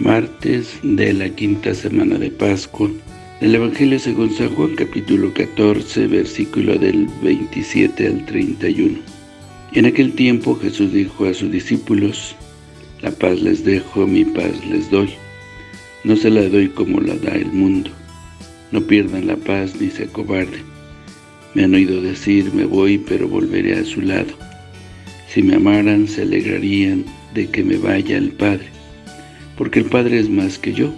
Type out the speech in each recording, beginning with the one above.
martes de la quinta semana de Pascua. Del Evangelio según San Juan capítulo 14 versículo del 27 al 31 En aquel tiempo Jesús dijo a sus discípulos La paz les dejo, mi paz les doy. No se la doy como la da el mundo. No pierdan la paz ni se acobarden. Me han oído decir me voy pero volveré a su lado. Si me amaran se alegrarían de que me vaya el Padre porque el Padre es más que yo.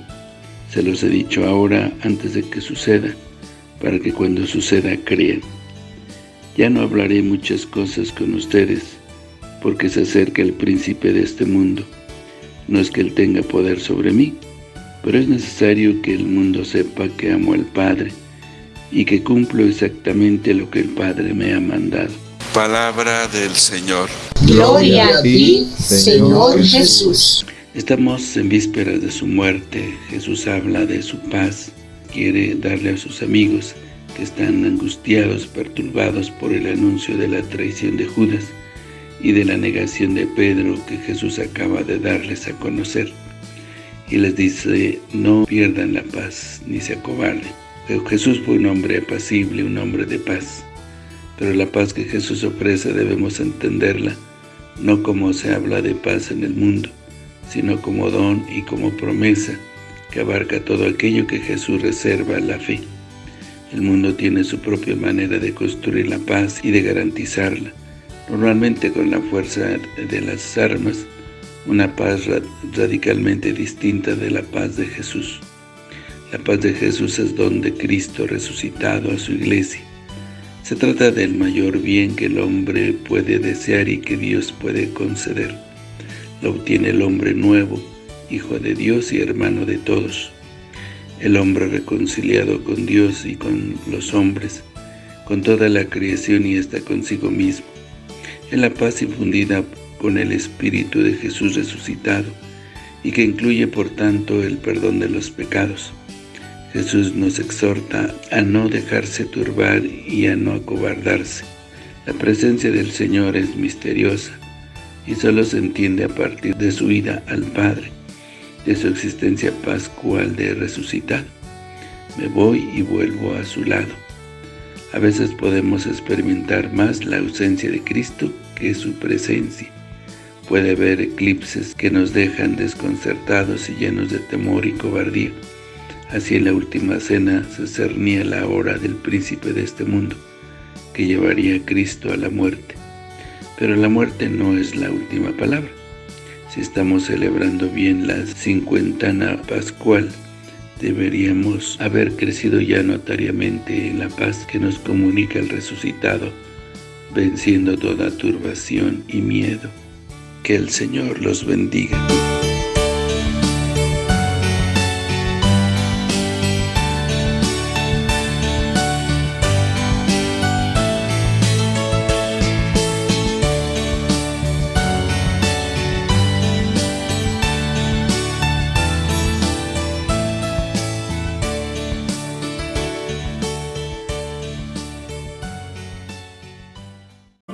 Se los he dicho ahora antes de que suceda, para que cuando suceda crean. Ya no hablaré muchas cosas con ustedes, porque se acerca el príncipe de este mundo. No es que él tenga poder sobre mí, pero es necesario que el mundo sepa que amo al Padre y que cumplo exactamente lo que el Padre me ha mandado. Palabra del Señor. Gloria a ti, Señor Jesús. Estamos en vísperas de su muerte, Jesús habla de su paz, quiere darle a sus amigos que están angustiados, perturbados por el anuncio de la traición de Judas y de la negación de Pedro que Jesús acaba de darles a conocer. Y les dice, no pierdan la paz, ni se acobarden. Jesús fue un hombre apacible, un hombre de paz. Pero la paz que Jesús ofrece debemos entenderla, no como se habla de paz en el mundo, sino como don y como promesa que abarca todo aquello que Jesús reserva a la fe. El mundo tiene su propia manera de construir la paz y de garantizarla, normalmente con la fuerza de las armas, una paz radicalmente distinta de la paz de Jesús. La paz de Jesús es don de Cristo resucitado a su iglesia. Se trata del mayor bien que el hombre puede desear y que Dios puede conceder lo obtiene el hombre nuevo, hijo de Dios y hermano de todos. El hombre reconciliado con Dios y con los hombres, con toda la creación y hasta consigo mismo. En la paz infundida con el Espíritu de Jesús resucitado, y que incluye por tanto el perdón de los pecados. Jesús nos exhorta a no dejarse turbar y a no acobardarse. La presencia del Señor es misteriosa, y solo se entiende a partir de su ida al Padre, de su existencia pascual de resucitar. Me voy y vuelvo a su lado. A veces podemos experimentar más la ausencia de Cristo que su presencia. Puede haber eclipses que nos dejan desconcertados y llenos de temor y cobardía. Así en la última cena se cernía la hora del príncipe de este mundo, que llevaría a Cristo a la muerte. Pero la muerte no es la última palabra. Si estamos celebrando bien la cincuentana pascual, deberíamos haber crecido ya notariamente en la paz que nos comunica el resucitado, venciendo toda turbación y miedo. Que el Señor los bendiga.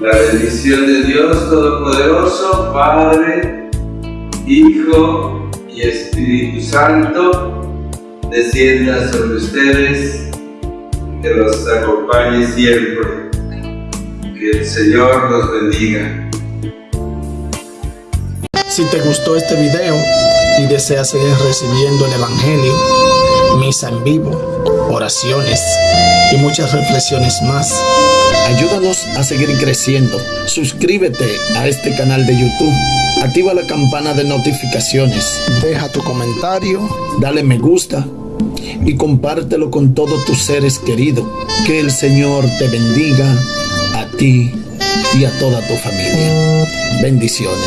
La bendición de Dios Todopoderoso, Padre, Hijo y Espíritu Santo, descienda sobre ustedes, que los acompañe siempre. Que el Señor los bendiga. Si te gustó este video y deseas seguir recibiendo el Evangelio, misa en vivo, oraciones y muchas reflexiones más, Ayúdanos a seguir creciendo. Suscríbete a este canal de YouTube. Activa la campana de notificaciones. Deja tu comentario. Dale me gusta. Y compártelo con todos tus seres queridos. Que el Señor te bendiga a ti y a toda tu familia. Bendiciones.